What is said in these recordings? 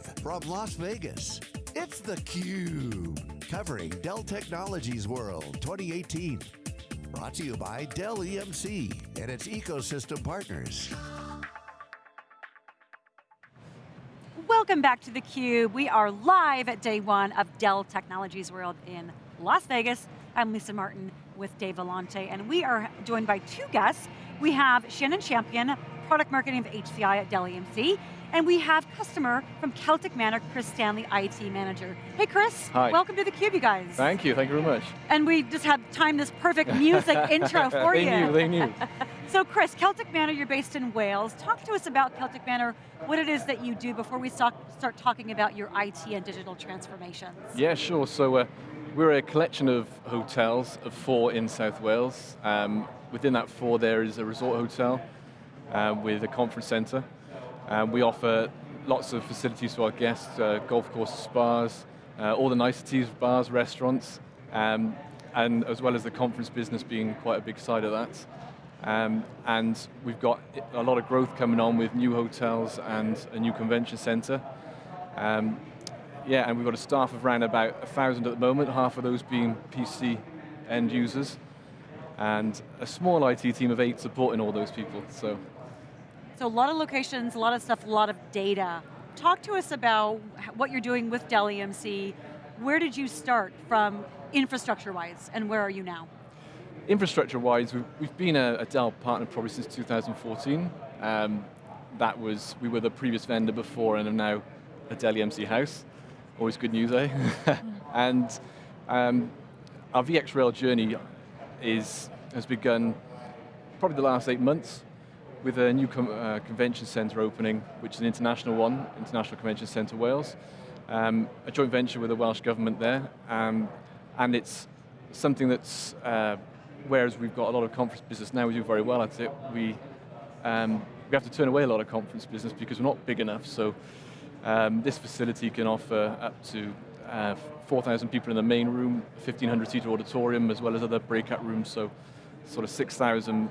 Live from Las Vegas, it's theCUBE, covering Dell Technologies World 2018. Brought to you by Dell EMC and its ecosystem partners. Welcome back to theCUBE. We are live at day one of Dell Technologies World in Las Vegas. I'm Lisa Martin with Dave Vellante, and we are joined by two guests. We have Shannon Champion, Product Marketing of HCI at Dell EMC, and we have customer from Celtic Manor, Chris Stanley, IT Manager. Hey Chris, Hi. welcome to theCUBE you guys. Thank you, thank you very much. And we just have timed this perfect music intro for they you. They knew, they knew. So Chris, Celtic Manor, you're based in Wales. Talk to us about Celtic Manor, what it is that you do before we start, start talking about your IT and digital transformations. Yeah, sure, so uh, we're a collection of hotels, of four in South Wales. Um, within that four there is a resort hotel uh, with a conference center. Um, we offer lots of facilities to our guests, uh, golf courses, spas, uh, all the niceties, bars, restaurants, um, and as well as the conference business being quite a big side of that. Um, and we've got a lot of growth coming on with new hotels and a new convention center. Um, yeah, and we've got a staff of around about a thousand at the moment, half of those being PC end users, and a small IT team of eight supporting all those people, so. So a lot of locations, a lot of stuff, a lot of data. Talk to us about what you're doing with Dell EMC. Where did you start from infrastructure-wise, and where are you now? Infrastructure-wise, we've, we've, been a, a, Dell partner probably since 2014. Um, that was, we were the previous vendor before and are now a Dell EMC house. Always good news, eh? and um, our VxRail journey is, has begun probably the last eight months with a new uh, convention centre opening, which is an international one, International Convention Centre Wales, um, a joint venture with the Welsh Government there, um, and it's something that's, uh, whereas we've got a lot of conference business now, we do very well at it, we, um, we have to turn away a lot of conference business because we're not big enough, so um, this facility can offer up to uh, 4,000 people in the main room, 1,500 seater auditorium, as well as other breakout rooms, so sort of 6,000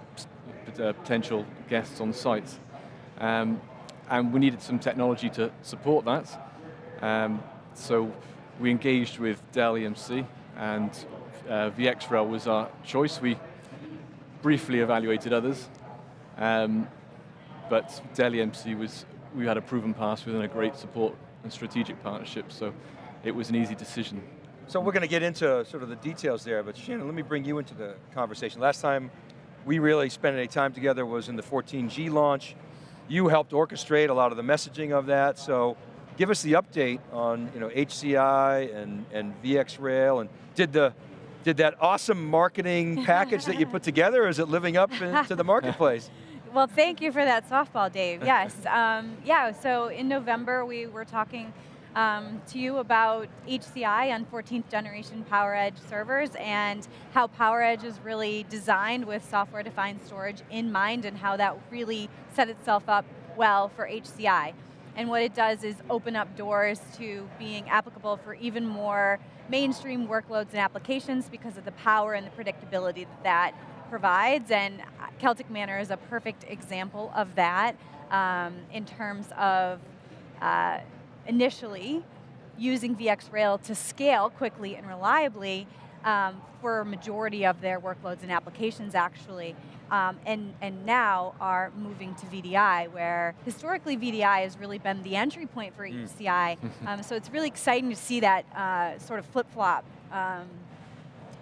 uh, potential guests on site. Um, and we needed some technology to support that. Um, so we engaged with Dell EMC and uh, VxRail was our choice. We briefly evaluated others, um, but Dell EMC was, we had a proven pass within a great support and strategic partnership, so it was an easy decision. So we're going to get into sort of the details there, but Shannon, let me bring you into the conversation. Last time we really spent any time together was in the 14G launch. You helped orchestrate a lot of the messaging of that, so give us the update on you know, HCI and, and VxRail, and did, the, did that awesome marketing package that you put together, is it living up to the marketplace? Well, thank you for that softball, Dave. Yes, um, yeah, so in November we were talking um, to you about HCI on 14th generation PowerEdge servers and how PowerEdge is really designed with software defined storage in mind and how that really set itself up well for HCI. And what it does is open up doors to being applicable for even more mainstream workloads and applications because of the power and the predictability that that provides, and Celtic Manor is a perfect example of that um, in terms of uh, initially using VxRail to scale quickly and reliably um, for a majority of their workloads and applications actually. Um, and, and now are moving to VDI, where historically VDI has really been the entry point for mm. HCI. um, so it's really exciting to see that uh, sort of flip-flop um,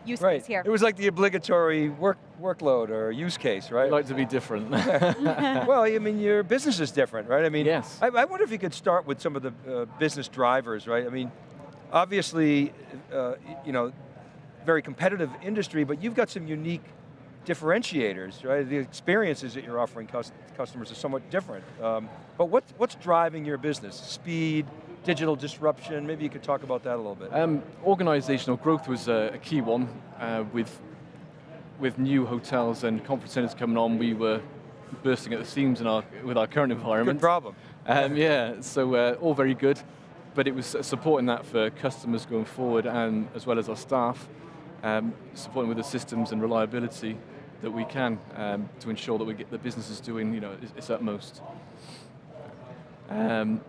use right. case here. It was like the obligatory work workload or use case, right? I'd like to be different. well, I mean, your business is different, right? I mean, yes. I, I wonder if you could start with some of the uh, business drivers, right? I mean, obviously, uh, you know, very competitive industry, but you've got some unique differentiators, right? The experiences that you're offering customers are somewhat different. Um, but what, what's driving your business? Speed, digital disruption, maybe you could talk about that a little bit. Um, organizational growth was a, a key one. Uh, with, with new hotels and conference centers coming on, we were bursting at the seams in our, with our current environment. Good problem. Um, yeah, so uh, all very good, but it was supporting that for customers going forward and as well as our staff, um, supporting with the systems and reliability that we can um, to ensure that we get the business is doing you know, its, its utmost. Um,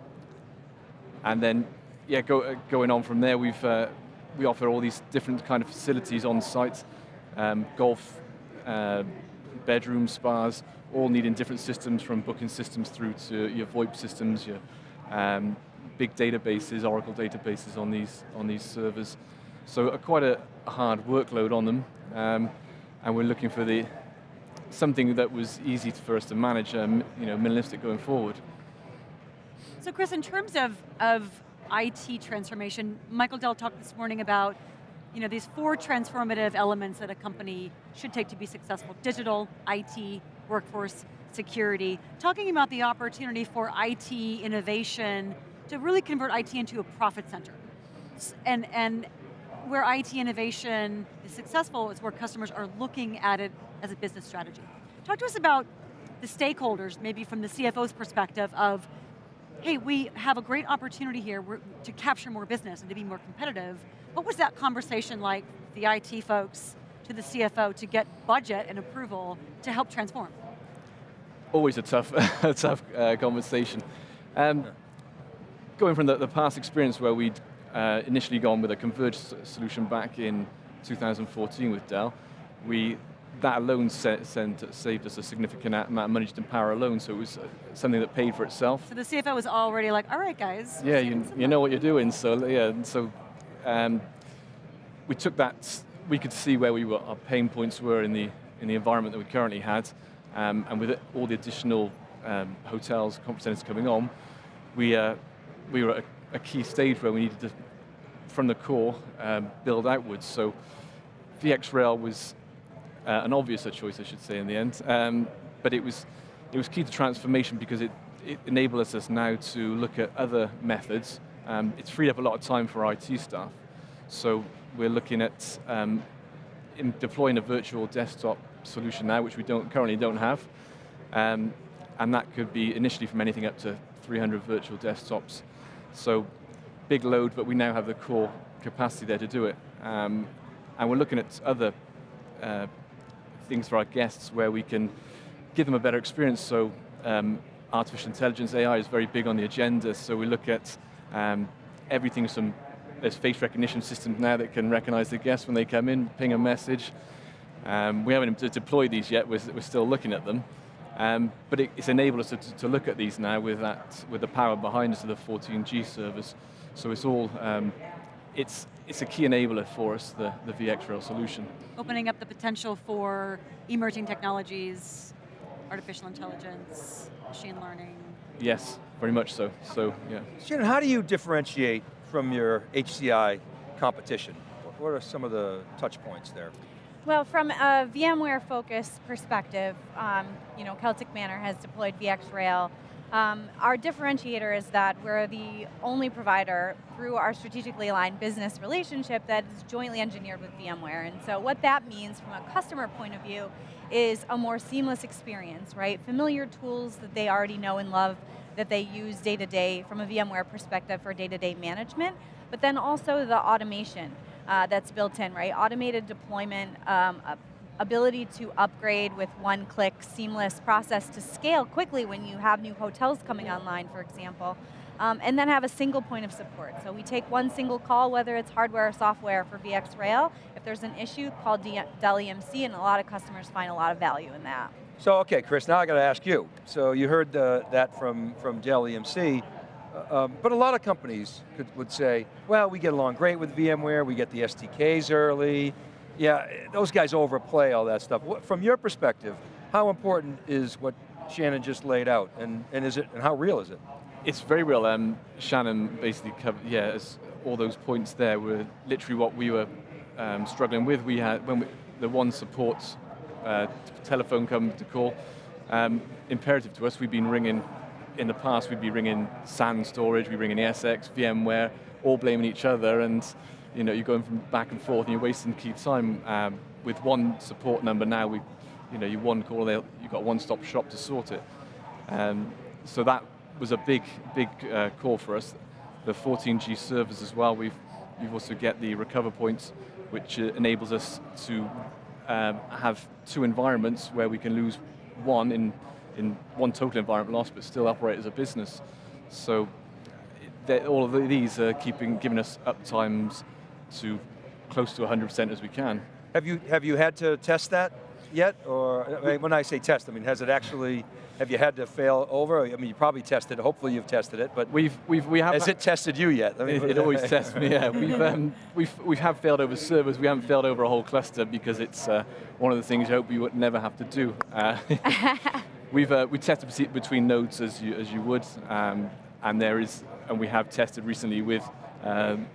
and then, yeah, go, uh, going on from there, we've, uh, we offer all these different kind of facilities on site, um, golf, uh, bedrooms, spas, all needing different systems from booking systems through to your VoIP systems, your um, big databases, Oracle databases on these, on these servers. So uh, quite a hard workload on them, um, and we're looking for the something that was easy for us to manage, um, you know, minimalistic going forward. So Chris, in terms of, of IT transformation, Michael Dell talked this morning about you know, these four transformative elements that a company should take to be successful, digital, IT, workforce, security. Talking about the opportunity for IT innovation to really convert IT into a profit center. And, and where IT innovation is successful is where customers are looking at it as a business strategy. Talk to us about the stakeholders, maybe from the CFO's perspective of, hey, we have a great opportunity here to capture more business and to be more competitive. What was that conversation like, the IT folks to the CFO to get budget and approval to help transform? Always a tough, a tough uh, conversation. Um, going from the, the, past experience where we'd uh, initially gone with a converged solution back in 2014 with Dell, we that alone sent, sent, saved us a significant amount of money just in power alone, so it was uh, something that paid for itself. So the CFO was already like, all right guys. Yeah, you, you know what you're doing, so yeah, so um, we took that, we could see where we were, our pain points were in the, in the environment that we currently had, um, and with it, all the additional um, hotels, conference centers coming on, we, uh, we were at a, a, key stage where we needed to, from the core, um, build outwards. So VxRail was uh, an obvious choice, I should say, in the end. Um, but it was, it was key to transformation because it, it enabled us now to look at other methods. Um, it's freed up a lot of time for IT staff. So we're looking at um, deploying a virtual desktop solution now, which we don't currently don't have. Um, and that could be initially from anything up to 300 virtual desktops. So big load, but we now have the core capacity there to do it. Um, and we're looking at other uh, things for our guests where we can give them a better experience. So um, artificial intelligence, AI is very big on the agenda. So we look at um, everything from, there's face recognition systems now that can recognize the guests when they come in, ping a message. Um, we haven't deployed these yet, we're, we're still looking at them. Um, but it, it's enabled us to, to, look at these now with that, with the power behind us of the 14G servers. So it's all um, it's, it's a key enabler for us, the, the VxRail solution. Opening up the potential for emerging technologies, artificial intelligence, machine learning. Yes, very much so, so yeah. Shannon, how do you differentiate from your HCI competition? What are some of the touch points there? Well, from a VMware focused perspective, um, you know, Celtic Manor has deployed VxRail um, our differentiator is that we're the only provider through our strategically aligned business relationship that is jointly engineered with VMware. And so what that means from a customer point of view is a more seamless experience, right? Familiar tools that they already know and love that they use day to day from a VMware perspective for day to day management, but then also the automation uh, that's built in, right? Automated deployment, um, ability to upgrade with one click, seamless process to scale quickly when you have new hotels coming online, for example. Um, and then have a single point of support. So we take one single call, whether it's hardware or software for VxRail. If there's an issue, call Dell EMC, and a lot of customers find a lot of value in that. So, okay, Chris, now I got to ask you. So you heard the, that from, from Dell EMC, uh, um, but a lot of companies could, would say, well, we get along great with VMware, we get the SDKs early, yeah, those guys overplay all that stuff. From your perspective, how important is what Shannon just laid out, and, and is it, and how real is it? It's very real. Um, Shannon basically covered, yeah, all those points there were literally what we were um, struggling with. We had, when we, the one support uh, telephone come to call, um, imperative to us, we've been ringing, in the past we'd be ringing SAN storage, we ring in ESX, VMware, all blaming each other, and you know, you're going from back and forth and you're wasting key time. Um, with one support number now, we, you know, you one call, you've got one-stop shop to sort it. Um, so that was a big, big uh, call for us. The 14G servers as well, we've, we've also get the RecoverPoints, which uh, enables us to um, have two environments where we can lose one in, in one total environment loss, but still operate as a business. So all of these are keeping, giving us uptimes to close to 100% as we can. Have you, have you had to test that yet? Or when I say test, I mean, has it actually, have you had to fail over? I mean, you probably tested, hopefully you've tested it, but we've, we've, we have has it tested you yet? I mean, it, it always tests me, yeah. We've, um, we've, we have failed over servers, we haven't failed over a whole cluster because it's uh, one of the things you hope we would never have to do. Uh, we've uh, we tested between nodes as you, as you would, um, and there is, and we have tested recently with um,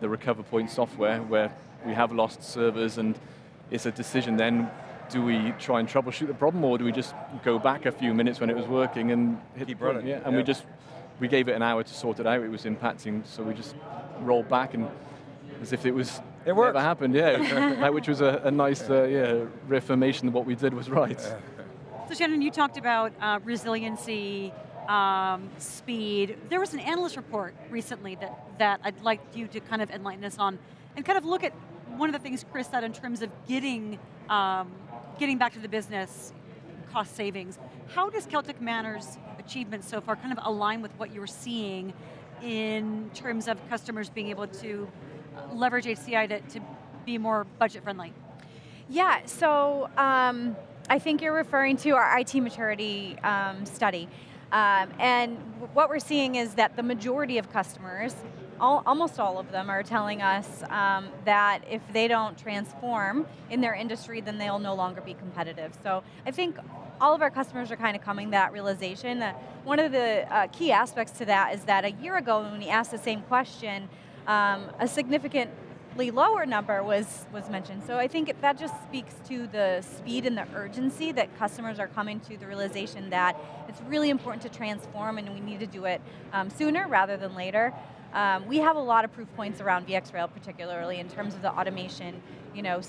the RecoverPoint software where we have lost servers and it's a decision then, do we try and troubleshoot the problem or do we just go back a few minutes when it was working and hit Keep the running? Yeah, and yeah. we just, we gave it an hour to sort it out, it was impacting, so we just rolled back and as if it was it worked. never happened, yeah. which was a, a nice uh, yeah, reaffirmation that what we did was right. So Shannon, you talked about uh, resiliency, um, speed. There was an analyst report recently that, that I'd like you to kind of enlighten us on and kind of look at one of the things Chris said in terms of getting, um, getting back to the business cost savings. How does Celtic Manor's achievements so far kind of align with what you're seeing in terms of customers being able to leverage HCI to, to be more budget friendly? Yeah, so um, I think you're referring to our IT maturity um, study. Um, and what we're seeing is that the majority of customers, all, almost all of them are telling us um, that if they don't transform in their industry, then they'll no longer be competitive. So I think all of our customers are kind of coming to that realization. That one of the uh, key aspects to that is that a year ago when we asked the same question, um, a significant lower number was, was mentioned. So I think that just speaks to the speed and the urgency that customers are coming to the realization that it's really important to transform and we need to do it um, sooner rather than later. Um, we have a lot of proof points around VxRail particularly in terms of the automation, you know,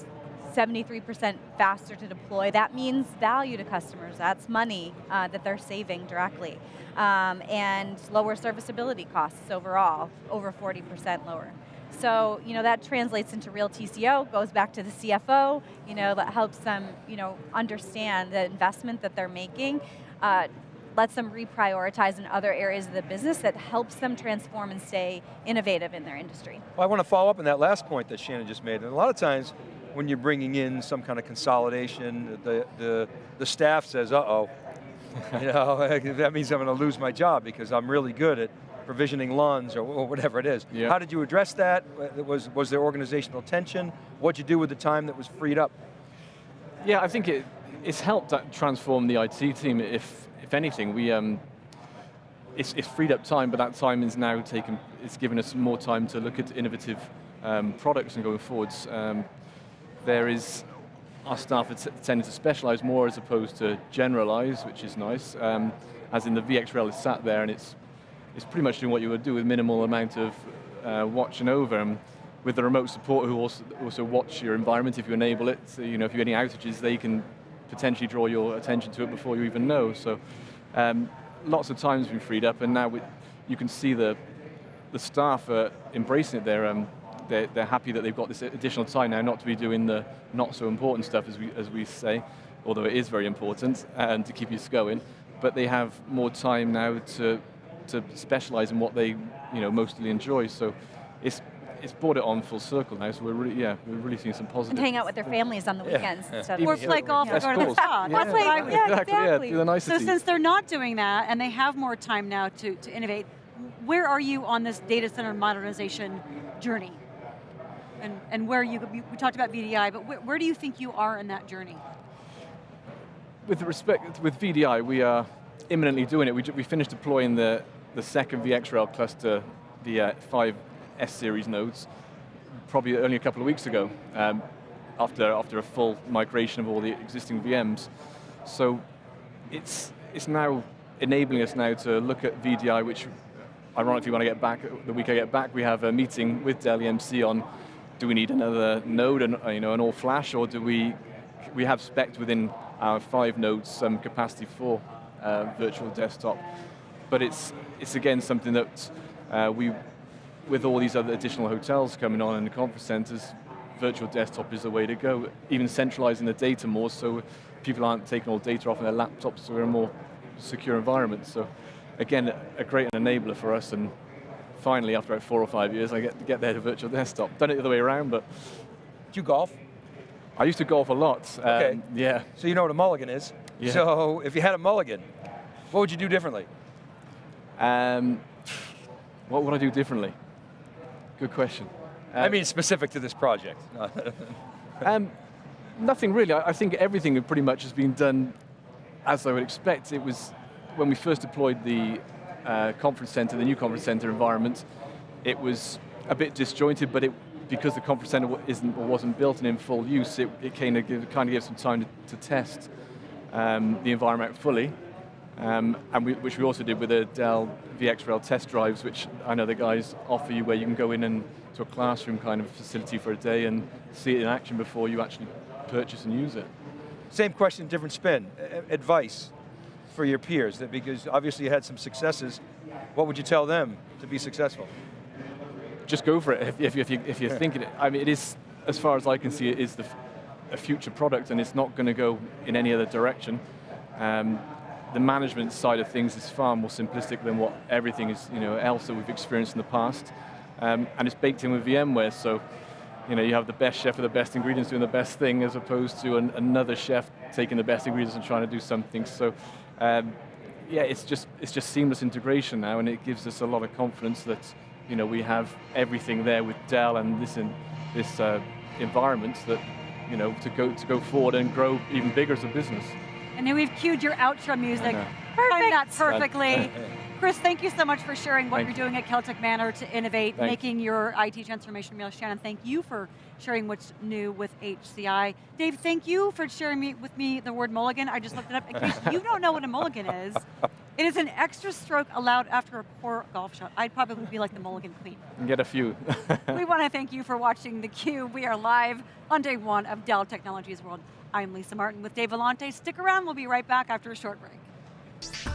73% faster to deploy. That means value to customers. That's money uh, that they're saving directly. Um, and lower serviceability costs overall, over 40% lower. So, you know, that translates into real TCO, goes back to the CFO, you know, that helps them, you know, understand the investment that they're making, uh, lets them reprioritize in other areas of the business that helps them transform and stay innovative in their industry. Well, I want to follow up on that last point that Shannon just made. And a lot of times, when you're bringing in some kind of consolidation, the, the, the staff says, uh-oh, you know, that means I'm going to lose my job because I'm really good at provisioning LUNs or, or whatever it is. Yeah. How did you address that? Was, was there organizational tension? What'd you do with the time that was freed up? Yeah, I think it, it's helped transform the IT team. If, if anything, we, um, it's, it's freed up time, but that time is now taken, it's given us more time to look at innovative um, products and going forwards. Um, there is, our staff are tended to specialize more as opposed to generalize, which is nice. Um, as in the VxRail is sat there and it's it's pretty much doing what you would do with minimal amount of uh, watching over. And with the remote support who also, also watch your environment if you enable it. So, you know, if you have any outages, they can potentially draw your attention to it before you even know. So um, lots of time's been freed up and now we, you can see the, the staff are embracing it. They're, um, they're, they're happy that they've got this additional time now not to be doing the not so important stuff as we, as we say, although it is very important and to keep you going, but they have more time now to to specialize in what they you know, mostly enjoy. So it's, it's brought it on full circle now, so we're really, yeah, we're really seeing some positive. And hang out with their families on the weekends. Yeah. Instead Or of play golf That's or go to the spa. Yeah. That's what Yeah, exactly, yeah, exactly. do the So since they're not doing that and they have more time now to, to innovate, where are you on this data center modernization journey? And, and where you, we talked about VDI, but where, where do you think you are in that journey? with respect, with VDI, we are imminently doing it. We, we finished deploying the, the second VxRail cluster, the uh, five S-series nodes, probably only a couple of weeks ago, um, after, after a full migration of all the existing VMs. So it's, it's now enabling us now to look at VDI, which ironically when I get back, the week I get back, we have a meeting with Dell EMC on do we need another node, and you know, an all flash, or do we, we have spec within our five nodes some capacity for uh, virtual desktop. But it's, it's again something that uh, we, with all these other additional hotels coming on and the conference centers, virtual desktop is the way to go. Even centralizing the data more so people aren't taking all data off their laptops so we're in a more secure environment. So again, a great enabler for us and finally, after about four or five years, I get to get there to virtual desktop. Done it the other way around, but Do you golf? I used to golf a lot. Um, Okay. Yeah. So you know what a mulligan is. Yeah. So if you had a mulligan, what would you do differently? Um, what would I do differently? Good question. I Um, mean, specific to this project. Um, nothing really. I, I think everything pretty much has been done as I would expect. It was when we first deployed the uh, conference center, the new conference center environment. It was a bit disjointed, but it because the conference center isn't or wasn't built and in full use, it, it kind of gave, kind of gave some time to, to test um, the environment fully. Um, and we, which we also did with the Dell VxRail test drives, which I know the guys offer you where you can go in and to a classroom kind of facility for a day and see it in action before you actually purchase and use it. Same question, different spin. A- advice for your peers, that because obviously you had some successes. What would you tell them to be successful? Just go for it if, if, if, you, if you're thinking it. I mean, it is, as far as I can see, it is the, a future product and it's not going to go in any other direction. Um, the management side of things is far more simplistic than what everything is, you know, else that we've experienced in the past. Um, and it's baked in with VMware, so you know, you have the best chef with the best ingredients doing the best thing as opposed to an, another chef taking the best ingredients and trying to do something. So um, yeah, it's just, it's just seamless integration now and it gives us a lot of confidence that you know, we have everything there with Dell and this, in, this uh, environment that you know, to, go, to go forward and grow even bigger as a business. And then we've cued your outro music. know. Timed that perfectly. Chris, thank you so much for sharing what Thank you're doing at Celtic Manor to innovate, Thank making your IT transformation real. Shannon, thank you for sharing what's new with HCI. Dave, thank you for sharing me, with me the word mulligan. I just looked it up. In case you don't know what a mulligan is, it is an extra stroke allowed after a poor golf shot. I'd probably be like the mulligan queen. Get a few. we want to thank you for watching theCUBE. We are live on day one of Dell Technologies World. I'm Lisa Martin with Dave Vellante. Stick around, we'll be right back after a short break.